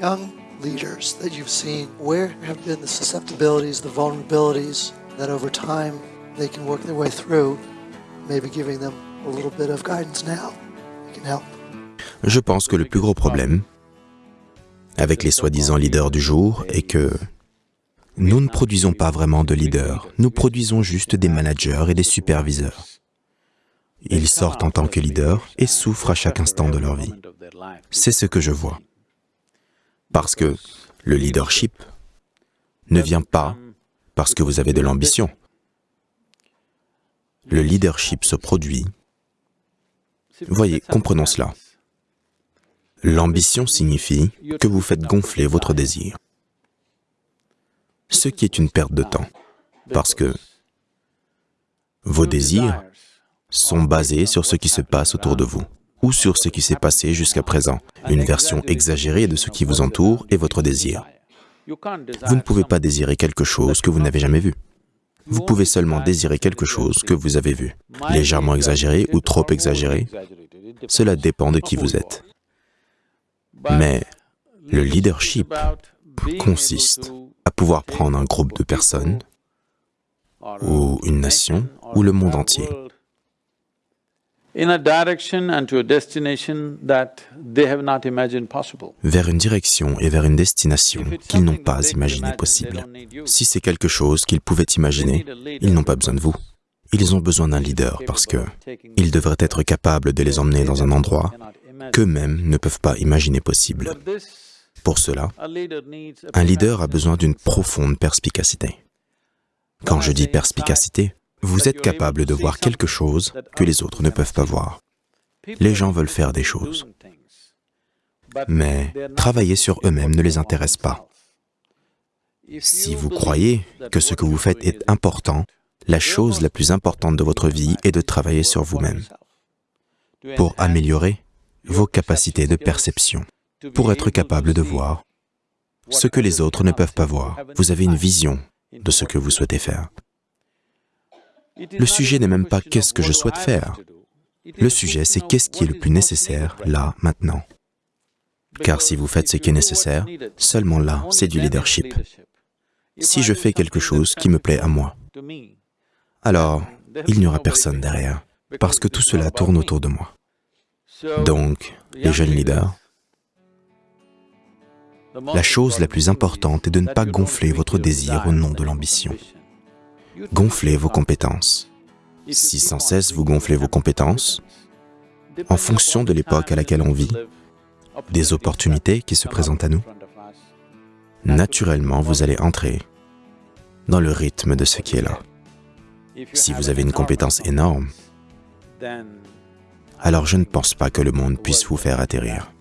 that you've seen, where have been the susceptibilities, the vulnerabilities that over time they can work their way through, maybe giving them a little bit of guidance now? Can help. Je pense que le plus gros problème avec les soi-disant leaders du jour est que nous ne produisons pas vraiment de leaders, nous produisons juste des managers et des superviseurs. Ils sortent en tant que leaders et souffrent à chaque instant de leur vie. C'est ce que je vois. Parce que le leadership ne vient pas parce que vous avez de l'ambition. Le leadership se produit. Voyez, comprenons cela. L'ambition signifie que vous faites gonfler votre désir. Ce qui est une perte de temps, parce que vos désirs sont basés sur ce qui se passe autour de vous ou sur ce qui s'est passé jusqu'à présent, une version exagérée de ce qui vous entoure et votre désir. Vous ne pouvez pas désirer quelque chose que vous n'avez jamais vu. Vous pouvez seulement désirer quelque chose que vous avez vu, légèrement exagéré ou trop exagéré. Cela dépend de qui vous êtes. Mais le leadership consiste à pouvoir prendre un groupe de personnes, ou une nation, ou le monde entier, vers une direction et vers une destination qu'ils n'ont pas imaginé possible. Si c'est quelque chose qu'ils pouvaient imaginer, ils n'ont pas besoin de vous. Ils ont besoin d'un leader parce que ils devraient être capables de les emmener dans un endroit qu'eux-mêmes ne peuvent pas imaginer possible. Pour cela, un leader a besoin d'une profonde perspicacité. Quand je dis perspicacité, vous êtes capable de voir quelque chose que les autres ne peuvent pas voir. Les gens veulent faire des choses, mais travailler sur eux-mêmes ne les intéresse pas. Si vous croyez que ce que vous faites est important, la chose la plus importante de votre vie est de travailler sur vous-même pour améliorer vos capacités de perception, pour être capable de voir ce que les autres ne peuvent pas voir. Vous avez une vision de ce que vous souhaitez faire. Le sujet n'est même pas qu'est-ce que je souhaite faire. Le sujet, c'est qu'est-ce qui est le plus nécessaire là, maintenant. Car si vous faites ce qui est nécessaire, seulement là, c'est du leadership. Si je fais quelque chose qui me plaît à moi, alors il n'y aura personne derrière, parce que tout cela tourne autour de moi. Donc, les jeunes leaders, la chose la plus importante est de ne pas gonfler votre désir au nom de l'ambition. Gonflez vos compétences. Si sans cesse vous gonflez vos compétences, en fonction de l'époque à laquelle on vit, des opportunités qui se présentent à nous, naturellement vous allez entrer dans le rythme de ce qui est là. Si vous avez une compétence énorme, alors je ne pense pas que le monde puisse vous faire atterrir.